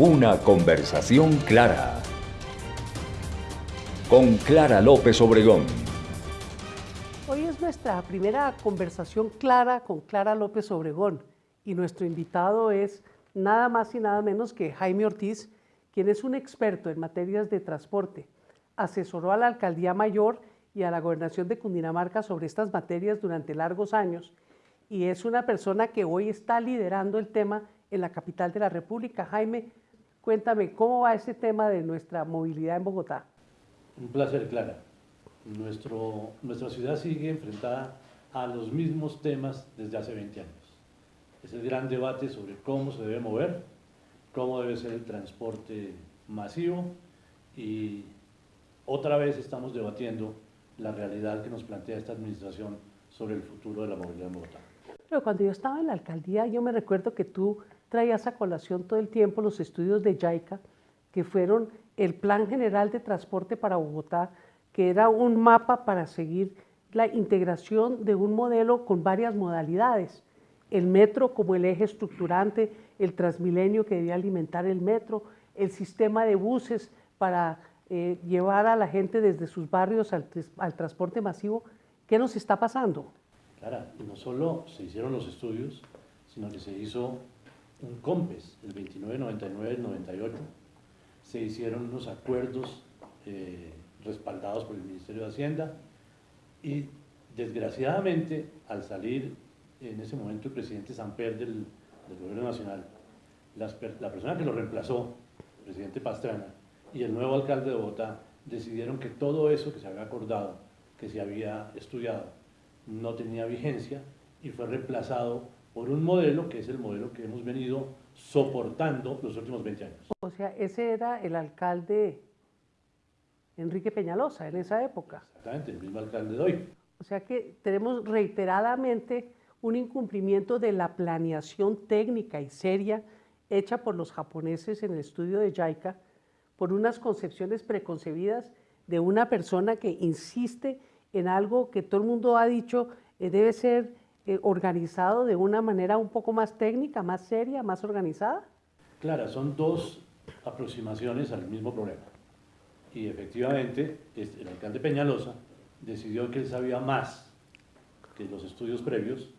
Una conversación clara. Con Clara López Obregón. Hoy es nuestra primera conversación clara con Clara López Obregón y nuestro invitado es nada más y nada menos que Jaime Ortiz, quien es un experto en materias de transporte. Asesoró a la Alcaldía Mayor y a la Gobernación de Cundinamarca sobre estas materias durante largos años y es una persona que hoy está liderando el tema en la capital de la República. Jaime, cuéntame, ¿cómo va ese tema de nuestra movilidad en Bogotá? Un placer, Clara. Nuestro, nuestra ciudad sigue enfrentada a los mismos temas desde hace 20 años. Es el gran debate sobre cómo se debe mover, cómo debe ser el transporte masivo y otra vez estamos debatiendo la realidad que nos plantea esta administración sobre el futuro de la movilidad en Bogotá. Pero cuando yo estaba en la alcaldía, yo me recuerdo que tú traías a colación todo el tiempo los estudios de JICA, que fueron el Plan General de Transporte para Bogotá, que era un mapa para seguir la integración de un modelo con varias modalidades. El metro como el eje estructurante, el Transmilenio que debía alimentar el metro, el sistema de buses para eh, llevar a la gente desde sus barrios al, al transporte masivo. ¿Qué nos está pasando? Claro, y no solo se hicieron los estudios, sino que se hizo un COMPES, el 29, 99, 98, se hicieron unos acuerdos eh, respaldados por el Ministerio de Hacienda y desgraciadamente al salir en ese momento el presidente Samper del, Gobierno Nacional, la persona que lo reemplazó, el presidente Pastrana, y el nuevo alcalde de Bogotá decidieron que todo eso que se había acordado, que se había estudiado, no tenía vigencia y fue reemplazado por un modelo que es el modelo que hemos venido soportando los últimos 20 años. O sea, ese era el alcalde Enrique Peñalosa en esa época. Exactamente, el mismo alcalde de hoy. O sea que tenemos reiteradamente un incumplimiento de la planeación técnica y seria hecha por los japoneses en el estudio de JICA por unas concepciones preconcebidas de una persona que insiste en algo que todo el mundo ha dicho eh, debe ser eh, organizado de una manera un poco más técnica, más seria, más organizada? Claro, son dos aproximaciones al mismo problema. Y efectivamente, el alcalde Peñalosa decidió que él sabía más que los estudios previos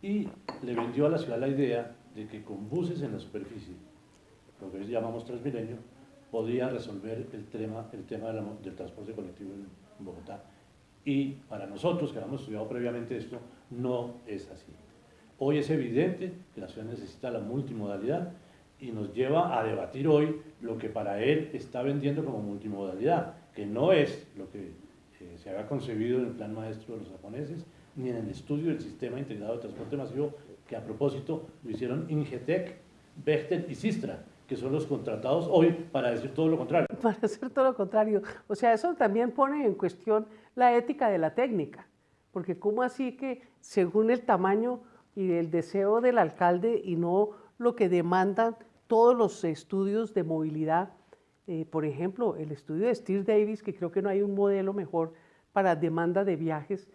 y le vendió a la ciudad la idea de que con buses en la superficie, lo que llamamos Transmilenio, podía resolver el tema, el tema del transporte colectivo en Bogotá. Y para nosotros, que habíamos estudiado previamente esto, no es así. Hoy es evidente que la ciudad necesita la multimodalidad y nos lleva a debatir hoy lo que para él está vendiendo como multimodalidad, que no es lo que eh, se había concebido en el plan maestro de los japoneses, ni en el estudio del sistema integrado de transporte masivo, que a propósito lo hicieron Ingetec, Bechtel y Sistra, que son los contratados hoy para decir todo lo contrario. Para decir todo lo contrario. O sea, eso también pone en cuestión la ética de la técnica, porque ¿cómo así que según el tamaño y el deseo del alcalde y no lo que demandan todos los estudios de movilidad, eh, por ejemplo, el estudio de Steve Davis, que creo que no hay un modelo mejor para demanda de viajes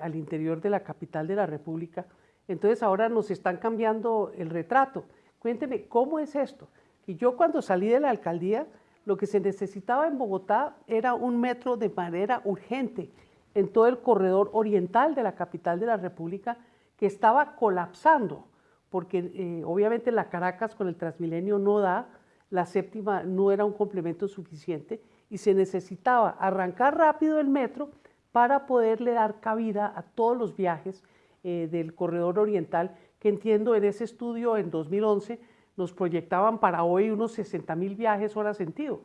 al interior de la capital de la República, entonces ahora nos están cambiando el retrato. Cuénteme, ¿cómo es esto? Y yo cuando salí de la alcaldía, lo que se necesitaba en Bogotá era un metro de manera urgente en todo el corredor oriental de la capital de la República que estaba colapsando, porque eh, obviamente la Caracas con el Transmilenio no da, la séptima no era un complemento suficiente y se necesitaba arrancar rápido el metro para poderle dar cabida a todos los viajes eh, del corredor oriental, que entiendo en ese estudio en 2011 nos proyectaban para hoy unos 60 mil viajes hora sentido.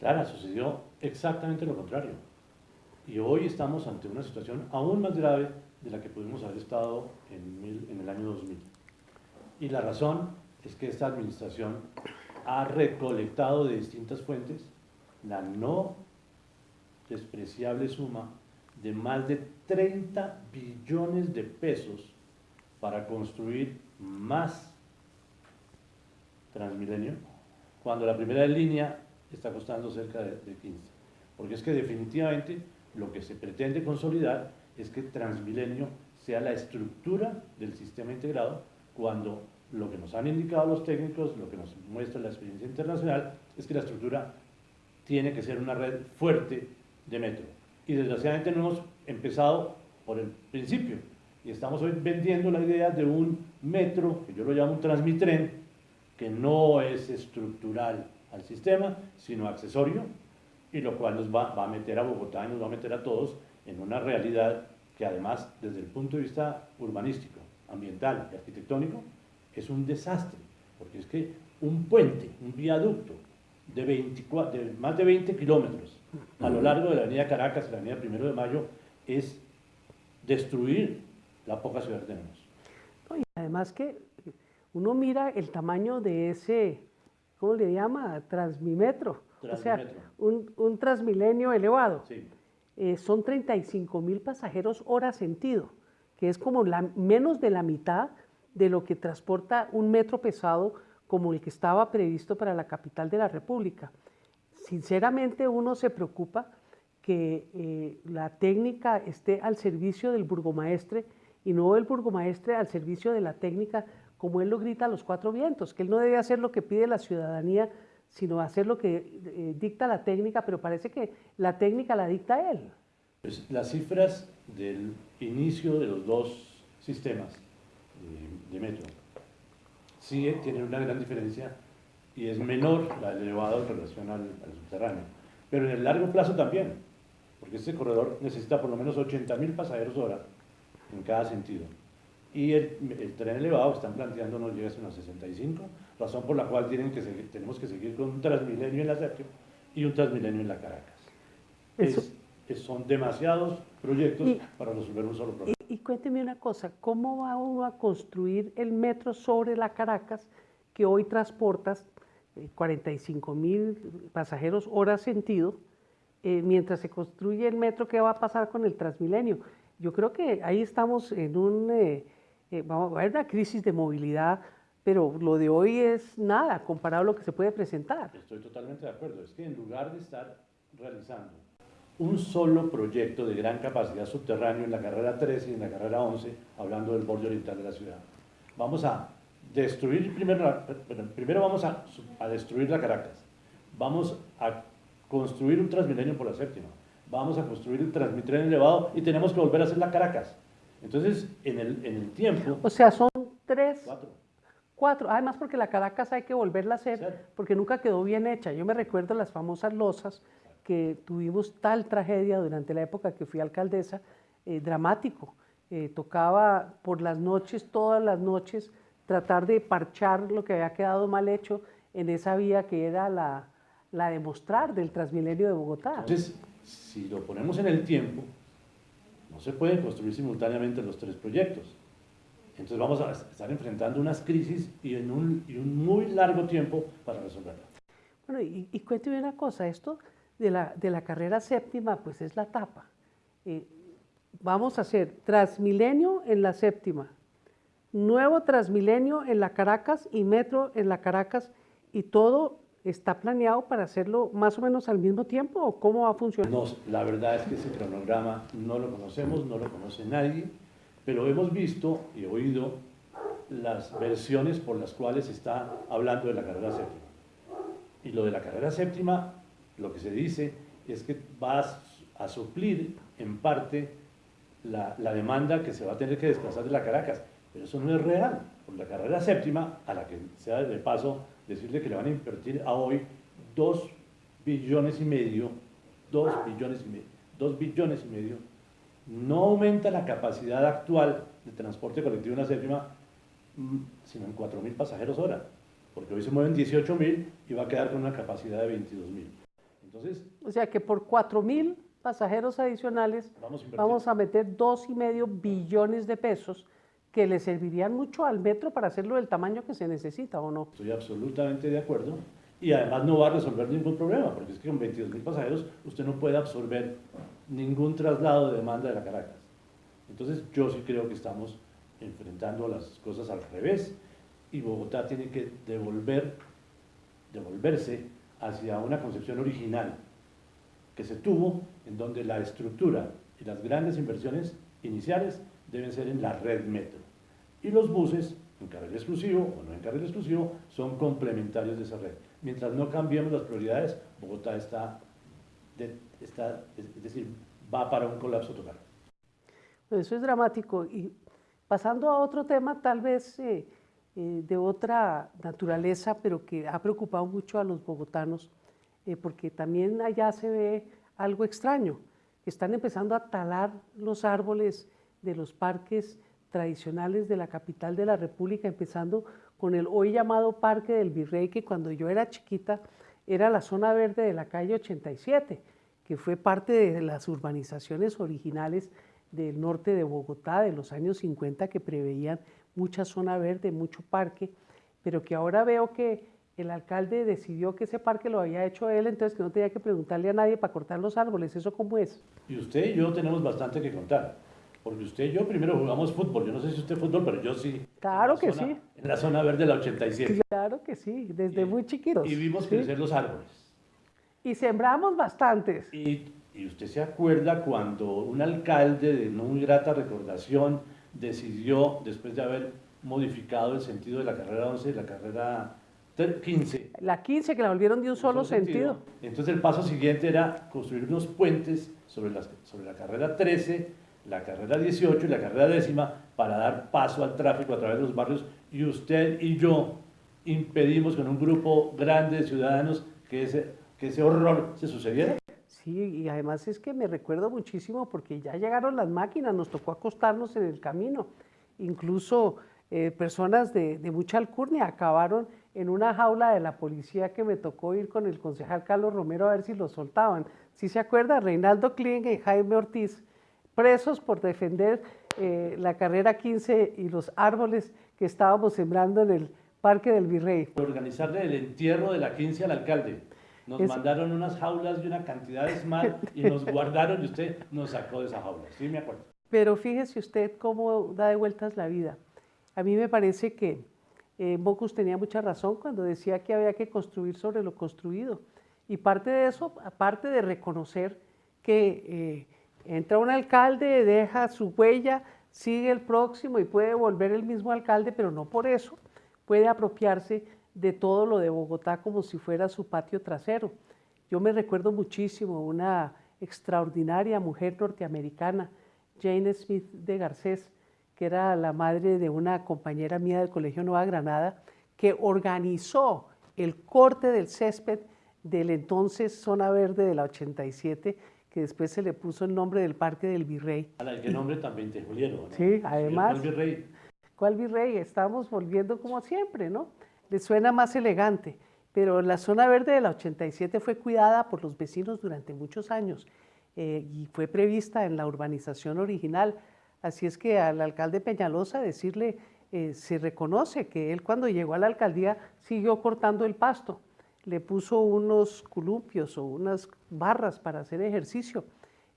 Claro, sucedió exactamente lo contrario. Y hoy estamos ante una situación aún más grave de la que pudimos haber estado en, en el año 2000. Y la razón es que esta administración ha recolectado de distintas fuentes la no despreciable suma de más de 30 billones de pesos para construir más Transmilenio, cuando la primera línea está costando cerca de, 15. Porque es que definitivamente lo que se pretende consolidar es que Transmilenio sea la estructura del sistema integrado cuando lo que nos han indicado los técnicos, lo que nos muestra la experiencia internacional, es que la estructura tiene que ser una red fuerte de metro. Y desgraciadamente no hemos empezado por el principio. Y estamos hoy vendiendo la idea de un metro, que yo lo llamo un transmitren, que no es estructural al sistema, sino accesorio, y lo cual nos va, va a meter a Bogotá y nos va a meter a todos en una realidad que además, desde el punto de vista urbanístico, ambiental y arquitectónico, es un desastre, porque es que un puente, un viaducto de, 24, de más de 20 kilómetros a lo largo de la avenida Caracas y la avenida Primero de Mayo es destruir la poca ciudad que tenemos. y además que uno mira el tamaño de ese, ¿cómo le llama? Transmimetro. O sea, un, un transmilenio elevado. Sí. Eh, son 35 mil pasajeros hora sentido, que es como la, menos de la mitad de lo que transporta un metro pesado como el que estaba previsto para la capital de la República. Sinceramente uno se preocupa que eh, la técnica esté al servicio del burgomaestre y no el burgomaestre al servicio de la técnica como él lo grita a los cuatro vientos, que él no debe hacer lo que pide la ciudadanía, sino hacer lo que eh, dicta la técnica, pero parece que la técnica la dicta él. Pues las cifras del inicio de los dos sistemas de, de metro sí tienen una gran diferencia y es menor la elevada en relación al, al, subterráneo, pero en el largo plazo también, porque este corredor necesita por lo menos 80 mil pasajeros hora en cada sentido y el, el, tren elevado están planteando nos llega a unos 65, razón por la cual tienen que seguir, tenemos que seguir con un Transmilenio en la séptima y un Transmilenio en la Caracas. Es, es, son demasiados proyectos y, para resolver un solo problema. Y, y, cuénteme una cosa, ¿cómo va uno a construir el metro sobre la Caracas que hoy transportas eh, 45 mil pasajeros hora sentido, eh, mientras se construye el metro, ¿qué va a pasar con el Transmilenio? Yo creo que ahí estamos en un... Eh, eh, una crisis de movilidad, pero lo de hoy es nada comparado a lo que se puede presentar. Estoy totalmente de acuerdo. Es que en lugar de estar realizando un solo proyecto de gran capacidad subterráneo en la carrera 13 y en la carrera 11, hablando del borde oriental de la ciudad, vamos a destruir, primero, primero vamos a destruir la Caracas, vamos a construir un Transmilenio por la séptima, vamos a construir el Transmitren elevado y tenemos que volver a hacer la Caracas. Entonces, en el, en el tiempo... O sea, son tres... Cuatro. Cuatro. Además, porque la Caracas hay que volverla a hacer, ¿Sí? porque nunca quedó bien hecha. Yo me recuerdo las famosas losas que tuvimos tal tragedia durante la época que fui alcaldesa, eh, dramático. Eh, tocaba por las noches, todas las noches, tratar de parchar lo que había quedado mal hecho en esa vía que era la, la de mostrar del Transmilenio de Bogotá. Entonces, si lo ponemos en el tiempo, no se pueden construir simultáneamente los tres proyectos. Entonces vamos a estar enfrentando unas crisis y en un, muy largo tiempo para resolverla. Bueno, y, y cuénteme una cosa, esto de la, de la carrera séptima, pues es la tapa. Eh, vamos a hacer Transmilenio en la séptima, nuevo Transmilenio en la Caracas y Metro en la Caracas y todo está planeado para hacerlo más o menos al mismo tiempo o cómo va a funcionar? No, la verdad es que ese cronograma no lo conocemos, no lo conoce nadie, pero hemos visto y oído las versiones por las cuales se está hablando de la carrera séptima. Y lo de la carrera séptima, lo que se dice es que va a suplir en parte la, la demanda que se va a tener que desplazar de la Caracas, pero eso no es real, porque la carrera séptima, a la que sea de paso decirle que le van a invertir a hoy 2 billones y medio, 2 billones y medio, 2 billones y medio, no aumenta la capacidad actual de transporte colectivo en la séptima, mm, sino en 4 mil pasajeros hora, porque hoy se mueven 18 mil y va a quedar con una capacidad de 22 mil. Entonces, o sea que por 4 mil pasajeros adicionales vamos a, vamos a meter 2,5 billones de pesos que le servirían mucho al metro para hacerlo del tamaño que se necesita, ¿o no? Estoy absolutamente de acuerdo. Y además no va a resolver ningún problema, porque es que con 22 mil pasajeros usted no puede absorber ningún traslado de demanda de la Caracas. Entonces yo sí creo que estamos enfrentando las cosas al revés y Bogotá tiene que devolver, devolverse hacia una concepción original que se tuvo en donde la estructura y las grandes inversiones iniciales deben ser en la red metro. Y los buses en carril exclusivo o no en carril exclusivo, son complementarios de esa red. Mientras no cambiemos las prioridades, Bogotá está, está es decir, va para un colapso total. Eso es dramático. Y pasando a otro tema, tal vez eh, eh, de otra naturaleza, pero que ha preocupado mucho a los bogotanos, eh, porque también allá se ve algo extraño. Están empezando a talar los árboles de los parques tradicionales de la capital de la República, empezando con el hoy llamado Parque del Virrey, que cuando yo era chiquita era la zona verde de la calle 87, que fue parte de las urbanizaciones originales del norte de Bogotá de los años 50 que preveían mucha zona verde, mucho parque, pero que ahora veo que el alcalde decidió que ese parque lo había hecho él, entonces que no tenía que preguntarle a nadie para cortar los árboles. ¿Eso cómo es? Y usted y yo tenemos bastante que contar. Porque usted y yo primero jugamos fútbol. Yo no sé si usted fútbol, pero yo sí. Claro que sí. En la zona verde de la 87. Claro que sí, desde muy chiquitos. Y vimos crecer los árboles. Y sembramos bastantes. Y, y, usted se acuerda cuando un alcalde de no muy grata recordación decidió, después de haber modificado el sentido de la carrera 11 la carrera 15. La 15 que la volvieron de un solo, sentido. Entonces el paso siguiente era construir unos puentes sobre la, sobre la carrera 13, la carrera 18 y la carrera décima para dar paso al tráfico a través de los barrios y usted y yo impedimos con un grupo grande de ciudadanos que ese, que ese horror se sucediera. Sí, y además es que me recuerdo muchísimo porque ya llegaron las máquinas, nos tocó acostarnos en el camino. Incluso eh, personas de, de, mucha alcurnia acabaron en una jaula de la policía que me tocó ir con el concejal Carlos Romero a ver si lo soltaban. Si se acuerda, Reinaldo Kling y Jaime Ortiz, presos por defender eh, la carrera 15 y los árboles que estábamos sembrando en el Parque del Virrey. Organizarle el entierro de la 15 al alcalde. Nos mandaron unas jaulas y una cantidad de smart y nos guardaron y usted nos sacó de esa jaula. Sí, me acuerdo. Pero fíjese usted cómo da de vueltas la vida. A mí me parece que eh, Bocus tenía mucha razón cuando decía que había que construir sobre lo construido. Y parte de eso, aparte de reconocer que eh, entra un alcalde, deja su huella, sigue el próximo y puede volver el mismo alcalde, pero no por eso puede apropiarse de todo lo de Bogotá como si fuera su patio trasero. Yo me recuerdo muchísimo una extraordinaria mujer norteamericana, Jane Smith de Garcés, que era la madre de una compañera mía del Colegio Nueva Granada, que organizó el corte del césped del entonces Zona Verde de la 87, que después se le puso el nombre del Parque del Virrey. A el nombre también te Juliero, ¿no? Sí, además. ¿Cuál virrey? ¿Cuál virrey? Estamos volviendo como siempre, ¿no? Le suena más elegante, pero la Zona Verde de la 87 fue cuidada por los vecinos durante muchos años eh, y fue prevista en la urbanización original Así es que al alcalde Peñalosa decirle, eh, se reconoce que él cuando llegó a la alcaldía siguió cortando el pasto, le puso unos columpios o unas barras para hacer ejercicio,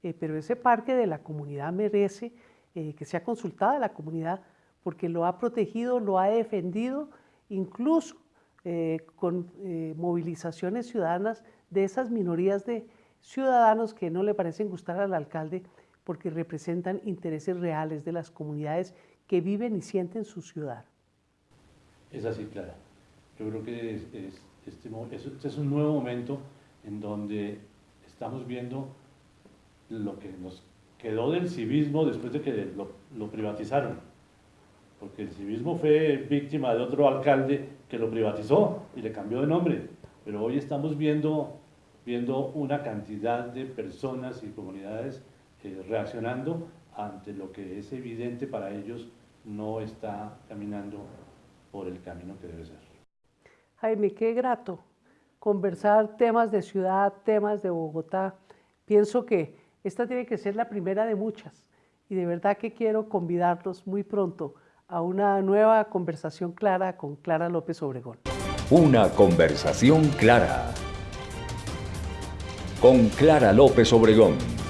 eh, pero ese parque de la comunidad merece eh, que sea consultada la comunidad porque lo ha protegido, lo ha defendido, incluso con movilizaciones ciudadanas de esas minorías de ciudadanos que no le parecen gustar al alcalde porque representan intereses reales de las comunidades que viven y sienten su ciudad. Es así, Clara. Yo creo que este, es un nuevo momento en donde estamos viendo lo que nos quedó del civismo después de que lo, lo privatizaron. Porque el civismo fue víctima de otro alcalde que lo privatizó y le cambió de nombre. Pero hoy estamos viendo, viendo una cantidad de personas y comunidades eh, reaccionando ante lo que es evidente para ellos no está caminando por el camino que debe ser. Jaime, qué grato conversar temas de ciudad, temas de Bogotá. Pienso que esta tiene que ser la primera de muchas y de verdad que quiero convidarlos muy pronto a una nueva conversación clara con Clara López Obregón. Una conversación clara con Clara López Obregón.